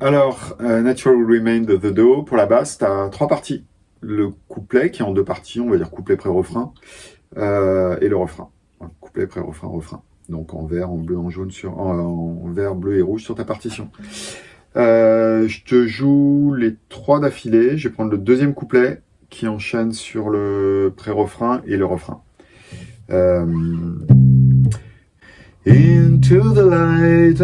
Alors, euh, Natural Remain of the Do, pour la basse, tu as trois parties. Le couplet, qui est en deux parties, on va dire couplet pré-refrain, euh, et le refrain. Couplet, pré-refrain, refrain. Donc en vert, en bleu, en jaune, sur, en, vert, bleu et rouge sur ta partition. Euh, je te joue les trois d'affilée. Je vais prendre le deuxième couplet qui enchaîne sur le pré-refrain et le refrain. Into the light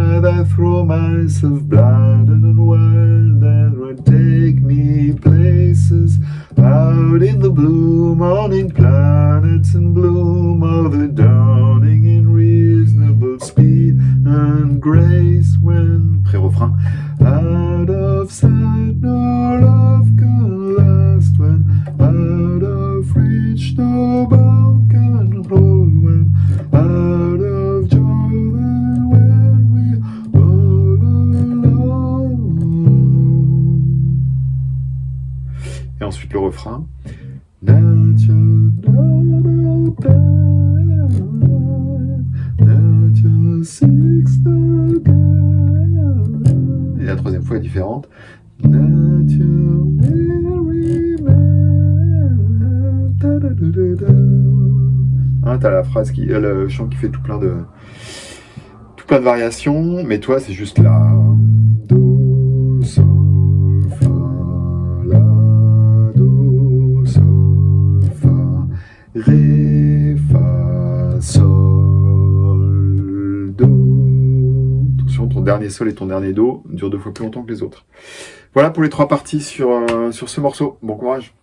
I throw myself blood and wild that would take me places. Out in the blue morning planets in bloom of the dawning in reasonable speed and grace Et ensuite le refrain. Et la troisième fois est différente. Hein, t'as la phrase qui, euh, le chant qui fait tout plein de tout plein de variations, mais toi c'est juste la ré fa sol do. Attention, ton dernier sol et ton dernier do durent deux fois plus longtemps que les autres. Voilà pour les trois parties sur, euh, sur ce morceau. Bon courage